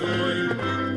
sein.